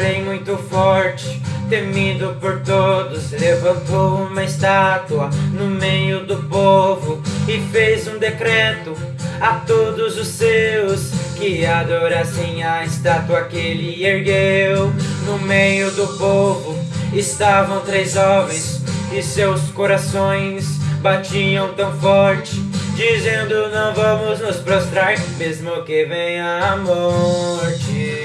rei muito forte, temido por todos, levantou uma estátua no meio do povo e fez um decreto a todos os seus que adorassem a estátua que ele ergueu. No meio do povo estavam três jovens e seus corações batiam tão forte, dizendo não vamos nos prostrar, mesmo que venha a morte.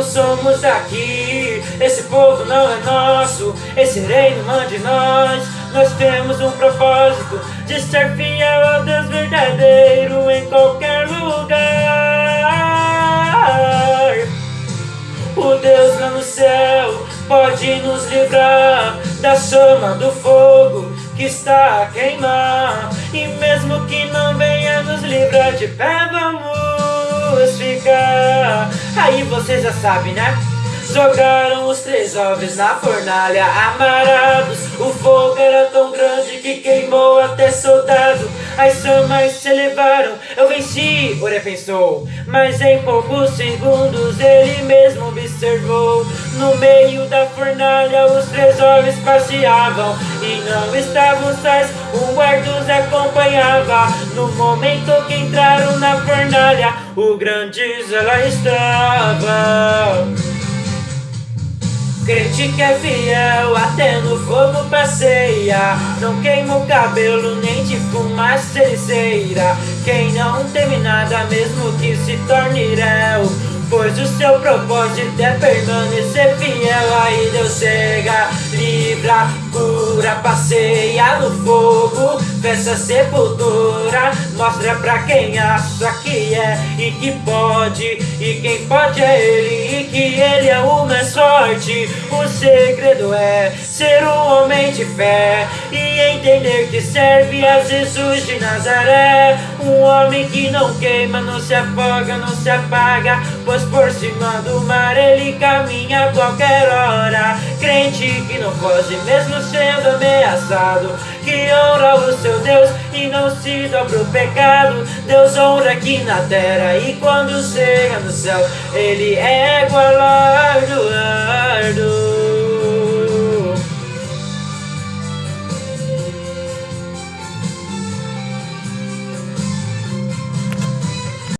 Não somos daqui, esse povo não é nosso, esse reino não de nós. Nós temos um propósito de ser fiel ao Deus verdadeiro em qualquer lugar. O Deus lá no céu pode nos livrar da chama do fogo que está a queimar. E mesmo que não venha nos livrar de pé, Aí você já sabe, né? Jogaram os três jovens na fornalha amarados O fogo era tão grande que queimou até soldado As chamas se elevaram, eu venci, Ore pensou Mas em poucos segundos ele mesmo observou. No meio da fornalha os três jovens passeavam. E não estavam sós, um guarda os acompanhava. No momento que entraram na fornalha O grande ela estava É fiel, até no fogo passeia. Não queima o cabelo, nem de fumaça ceira Quem não teme nada, mesmo que se torne réu Pois o seu propósito é permanecer fiel Aí Deus chega, livra, cura, passeia no fogo Fecha sepultura, mostra pra quem acha que é E que pode, e quem pode é ele E que ele é o mais forte O segredo é ser um homem de fé E entender que serve a Jesus de Nazaré. Um homem que não queima, não se afoga, não se apaga Pois por cima do mar ele caminha a qualquer hora. Crente que não foge mesmo sendo ameaçado Que honra o seu Deus e não se dobra o pecado. Deus honra aqui na terra e quando chega no céu Ele é guardião